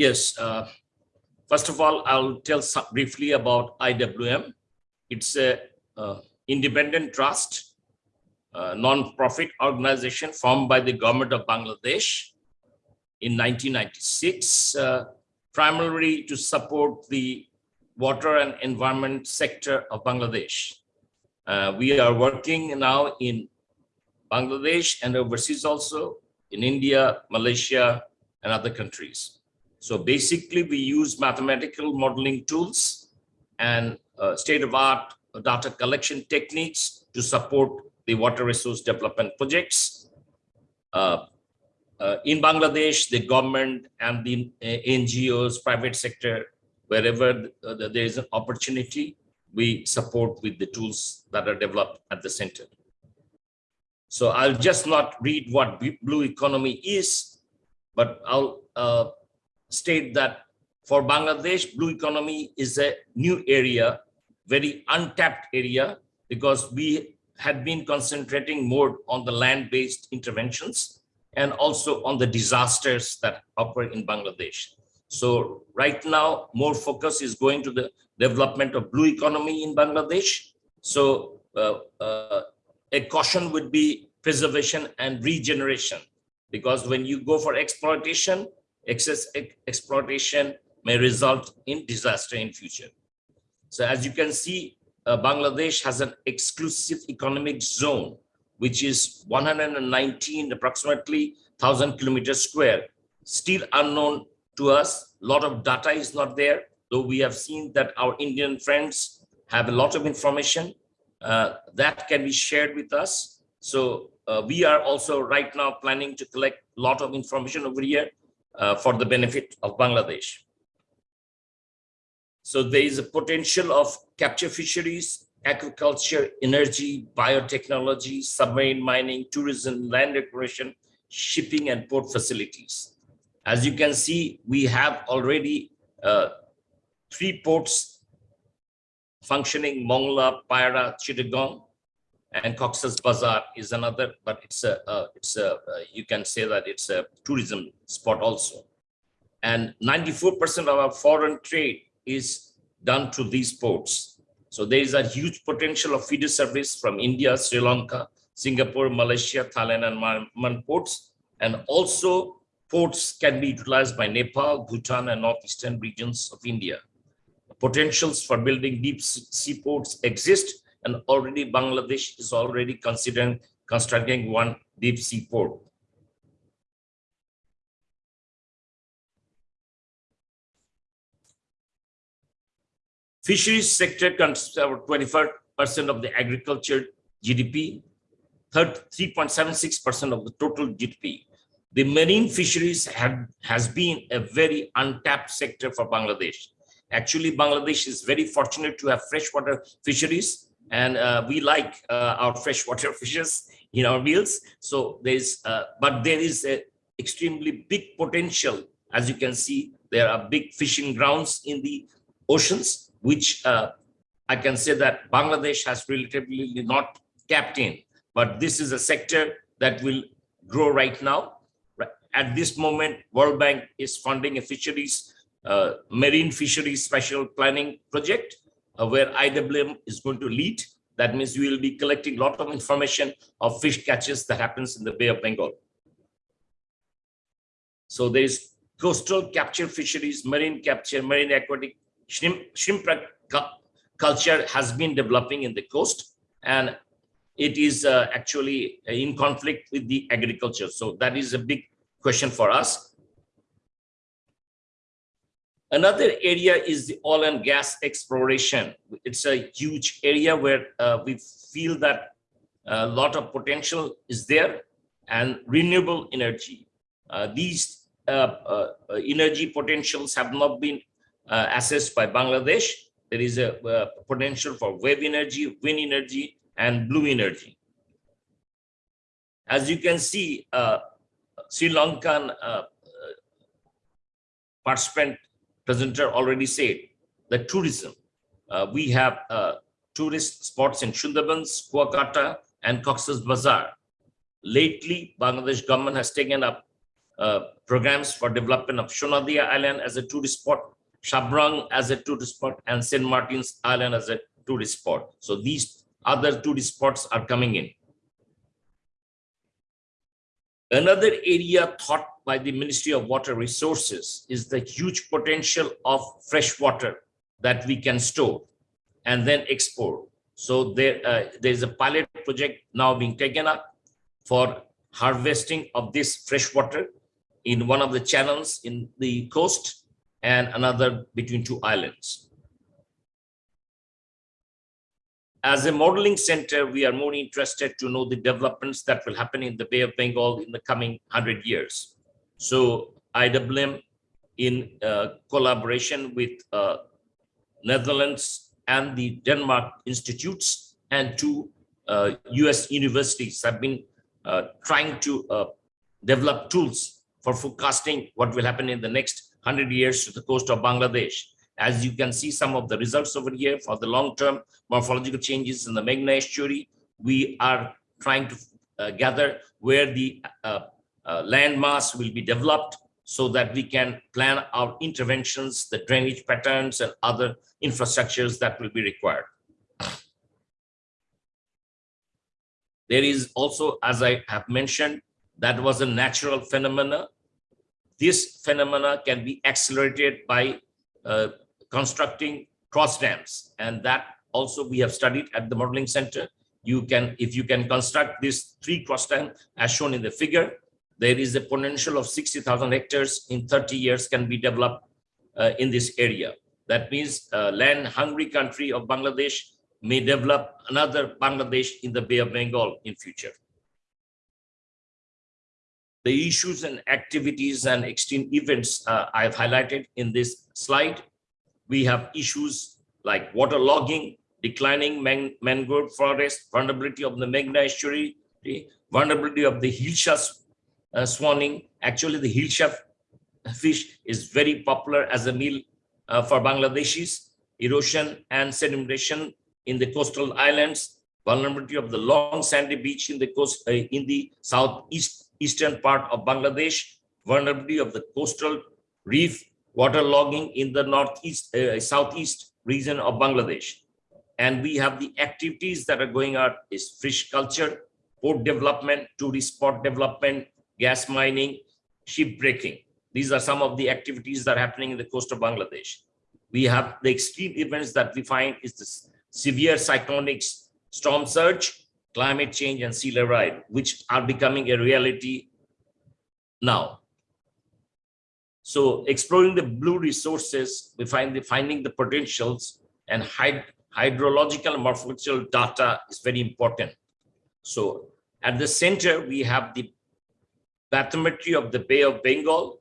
Yes. Uh, first of all, I'll tell briefly about IWM. It's a uh, independent trust, uh, non-profit organization formed by the government of Bangladesh in 1996, uh, primarily to support the water and environment sector of Bangladesh. Uh, we are working now in Bangladesh and overseas also in India, Malaysia, and other countries. So basically, we use mathematical modeling tools and uh, state-of-art data collection techniques to support the water resource development projects. Uh, uh, in Bangladesh, the government and the uh, NGOs, private sector, wherever uh, there is an opportunity, we support with the tools that are developed at the center. So I'll just not read what blue economy is, but I'll uh, state that for Bangladesh, blue economy is a new area, very untapped area, because we had been concentrating more on the land-based interventions and also on the disasters that occur in Bangladesh. So right now, more focus is going to the development of blue economy in Bangladesh. So uh, uh, a caution would be preservation and regeneration, because when you go for exploitation, excess exploitation may result in disaster in future. So as you can see, uh, Bangladesh has an exclusive economic zone, which is 119 approximately 1000 kilometers square, still unknown to us. A lot of data is not there, though we have seen that our Indian friends have a lot of information uh, that can be shared with us. So uh, we are also right now planning to collect a lot of information over here uh, for the benefit of Bangladesh. So there is a potential of capture fisheries, agriculture, energy, biotechnology, submarine mining, tourism, land exploration, shipping and port facilities. As you can see, we have already uh, three ports functioning, Mongla, Paira, Chittagong, and Cox's Bazar is another, but it's a, uh, it's a, uh, you can say that it's a tourism spot also. And 94% of our foreign trade is done through these ports. So there is a huge potential of feeder service from India, Sri Lanka, Singapore, Malaysia, Thailand, and Myanmar ports. And also ports can be utilized by Nepal, Bhutan, and northeastern regions of India. Potentials for building deep sea ports exist and already Bangladesh is already considering constructing one deep sea port. Fisheries sector constitutes about 25% of the agriculture GDP, 3.76% of the total GDP. The marine fisheries have, has been a very untapped sector for Bangladesh. Actually, Bangladesh is very fortunate to have freshwater fisheries and uh, we like uh, our freshwater fishes in our meals. So there's, uh, but there is a extremely big potential. As you can see, there are big fishing grounds in the oceans, which uh, I can say that Bangladesh has relatively not tapped in. But this is a sector that will grow right now. At this moment, World Bank is funding a fisheries, uh, marine fisheries special planning project uh, where IWM is going to lead. That means we will be collecting a lot of information of fish catches that happens in the Bay of Bengal. So there is coastal capture fisheries, marine capture, marine aquatic, shrimp, shrimp culture has been developing in the coast and it is uh, actually in conflict with the agriculture. So that is a big question for us. Another area is the oil and gas exploration. It's a huge area where uh, we feel that a lot of potential is there and renewable energy. Uh, these uh, uh energy potentials have not been uh, assessed by Bangladesh. There is a uh, potential for wave energy, wind energy, and blue energy. As you can see, Sri Lankan participant presenter already said, the tourism. Uh, we have uh, tourist spots in Sundarbans, Kuakata, and Cox's Bazar. Lately, Bangladesh government has taken up uh, programs for development of Shonadia Island as a tourist spot, Shabrang as a tourist spot, and St. Martin's Island as a tourist spot. So these other tourist spots are coming in. Another area thought by the Ministry of Water Resources is the huge potential of fresh water that we can store and then export. So there, uh, there is a pilot project now being taken up for harvesting of this fresh water in one of the channels in the coast and another between two islands. As a modeling center, we are more interested to know the developments that will happen in the Bay of Bengal in the coming 100 years. So IWM in uh, collaboration with uh, Netherlands and the Denmark institutes and two uh, US universities have been uh, trying to uh, develop tools for forecasting what will happen in the next 100 years to the coast of Bangladesh. As you can see some of the results over here for the long-term morphological changes in the Meghna estuary, we are trying to uh, gather where the uh, uh, will be developed so that we can plan our interventions, the drainage patterns and other infrastructures that will be required. There is also, as I have mentioned, that was a natural phenomena. This phenomena can be accelerated by uh, constructing cross dams. And that also we have studied at the modeling center. You can, if you can construct this three cross dam as shown in the figure, there is a potential of 60,000 hectares in 30 years can be developed uh, in this area. That means uh, land hungry country of Bangladesh may develop another Bangladesh in the Bay of Bengal in future. The issues and activities and extreme events uh, I have highlighted in this slide we have issues like water logging, declining man mangrove forest, vulnerability of the Meghna estuary, vulnerability of the Hilsha uh, swanning. Actually, the Hilsha fish is very popular as a meal uh, for Bangladeshis. Erosion and sedimentation in the coastal islands, vulnerability of the long sandy beach in the coast uh, in the southeast eastern part of Bangladesh, vulnerability of the coastal reef water logging in the northeast, uh, southeast region of Bangladesh. And we have the activities that are going on is fish culture, port development, tourist spot development, gas mining, ship breaking. These are some of the activities that are happening in the coast of Bangladesh. We have the extreme events that we find is the severe cyclonic storm surge, climate change, and sea level which are becoming a reality now. So exploring the blue resources, we find the finding the potentials and hyd hydrological morphological data is very important. So at the center, we have the bathymetry of the Bay of Bengal,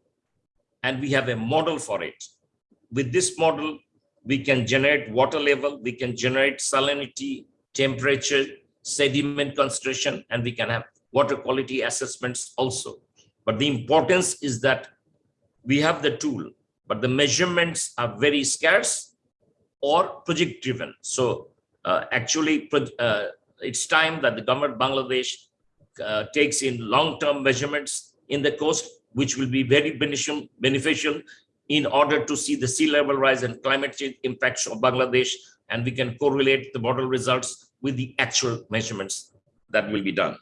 and we have a model for it. With this model, we can generate water level, we can generate salinity, temperature, sediment concentration, and we can have water quality assessments also. But the importance is that we have the tool, but the measurements are very scarce or project driven. So uh, actually, uh, it's time that the government of Bangladesh uh, takes in long-term measurements in the coast, which will be very beneficial, beneficial in order to see the sea level rise and climate change impacts of Bangladesh, and we can correlate the model results with the actual measurements that will be done.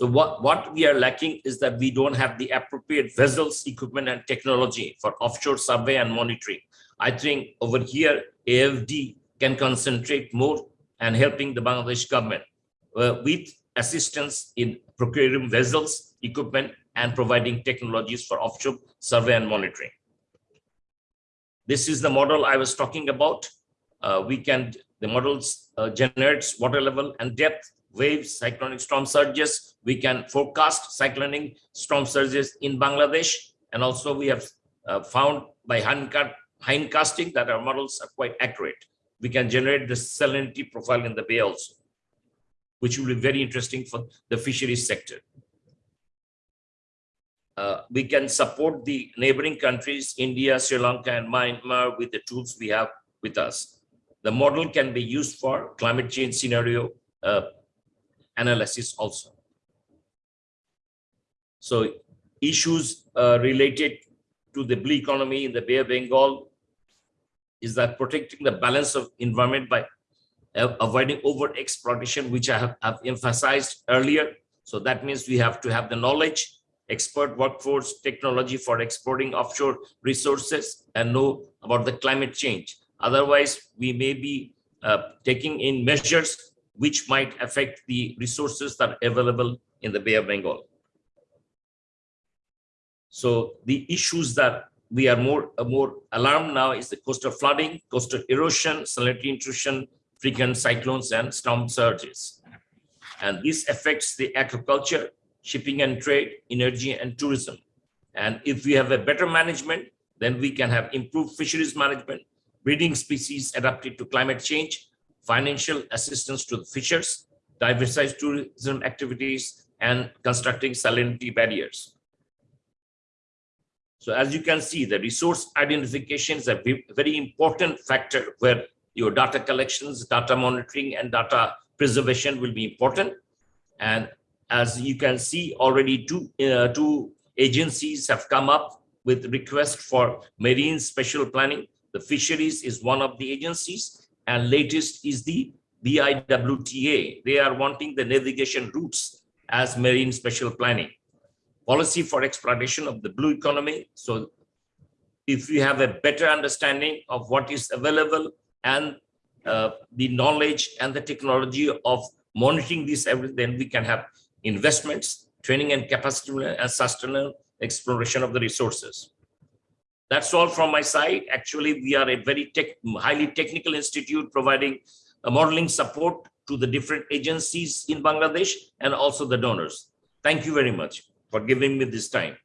So what, what we are lacking is that we don't have the appropriate vessels, equipment, and technology for offshore survey and monitoring. I think over here, AFD can concentrate more and helping the Bangladesh government uh, with assistance in procuring vessels, equipment, and providing technologies for offshore survey and monitoring. This is the model I was talking about. Uh, we can, the models uh, generates water level and depth waves, cyclonic storm surges. We can forecast cyclonic storm surges in Bangladesh. And also we have uh, found by hindcasting that our models are quite accurate. We can generate the salinity profile in the bay also, which will be very interesting for the fisheries sector. Uh, we can support the neighboring countries, India, Sri Lanka, and Myanmar with the tools we have with us. The model can be used for climate change scenario uh, analysis also. So issues uh, related to the blue economy in the Bay of Bengal is that protecting the balance of environment by uh, avoiding over exploitation, which I have, have emphasized earlier. So that means we have to have the knowledge, expert workforce, technology for exporting offshore resources and know about the climate change. Otherwise, we may be uh, taking in measures which might affect the resources that are available in the Bay of Bengal. So the issues that we are more uh, more alarmed now is the coastal flooding, coastal erosion, salinity intrusion, frequent cyclones and storm surges. And this affects the agriculture, shipping and trade, energy and tourism. And if we have a better management, then we can have improved fisheries management, breeding species adapted to climate change, financial assistance to the fishers, diversified tourism activities, and constructing salinity barriers. So as you can see, the resource identification is a very important factor where your data collections, data monitoring, and data preservation will be important. And as you can see, already two, uh, two agencies have come up with request for marine special planning. The fisheries is one of the agencies, and latest is the BIWTA. They are wanting the navigation routes as marine special planning policy for exploitation of the blue economy. So if we have a better understanding of what is available and uh, the knowledge and the technology of monitoring this, then we can have investments, training and capacity and sustainable exploration of the resources. That's all from my side. Actually, we are a very tech, highly technical institute providing a modeling support to the different agencies in Bangladesh and also the donors. Thank you very much for giving me this time.